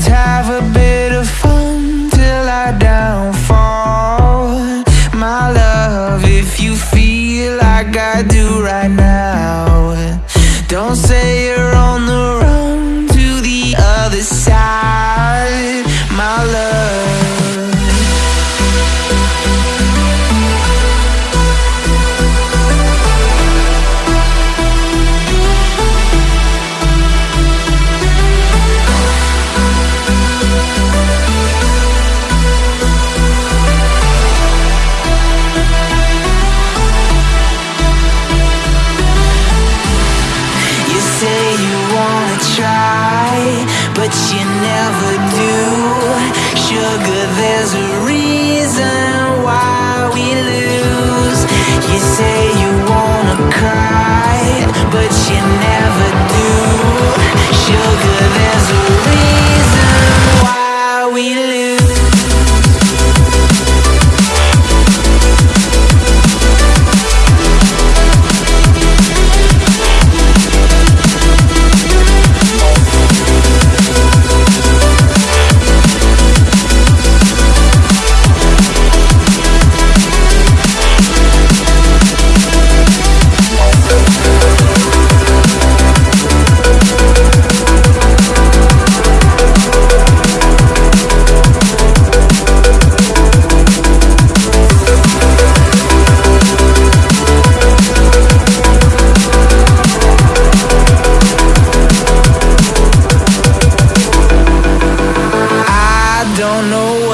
let's have a bit but you never do. Sugar, there's a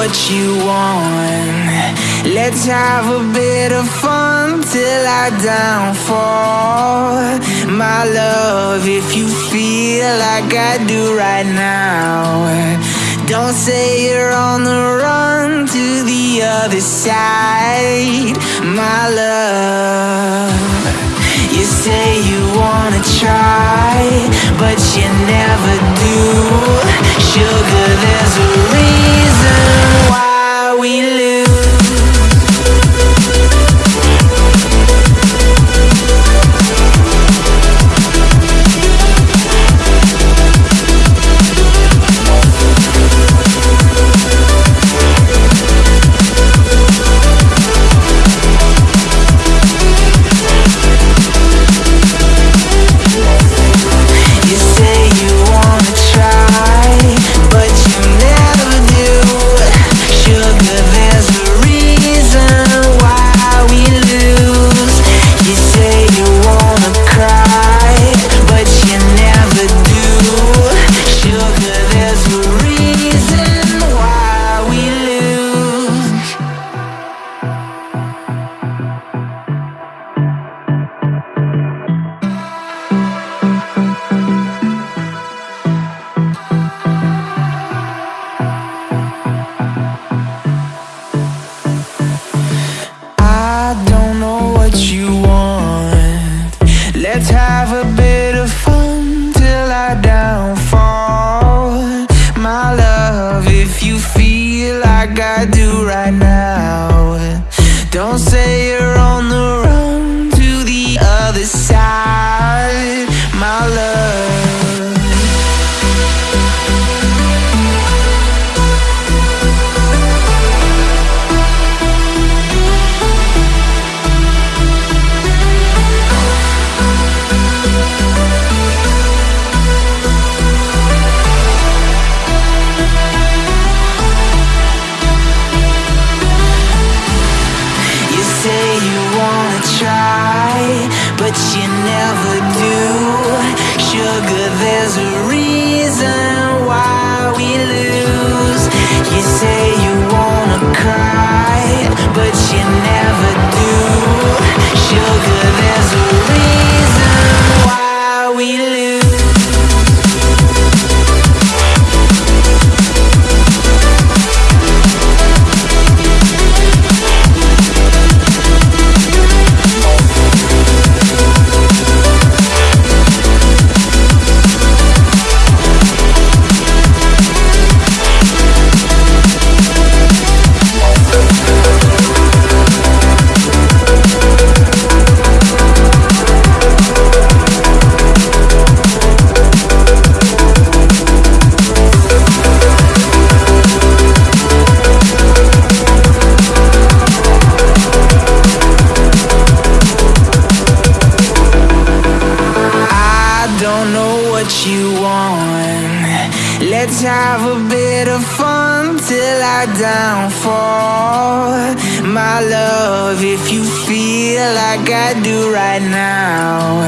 what you want. Let's have a bit of fun till I downfall. My love, if you feel like I do right now, don't say you're on the run to the other side. My love. You say you wanna try, but you never do. Sugar, there's a we lose. Have a bit of fun till I downfall. My love, if you feel like I do right now,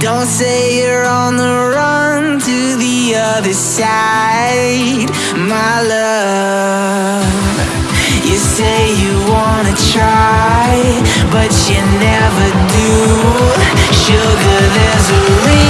don't say you're on the run to the other side. My love. You say you wanna try, but you never do. Sugar, there's a reason.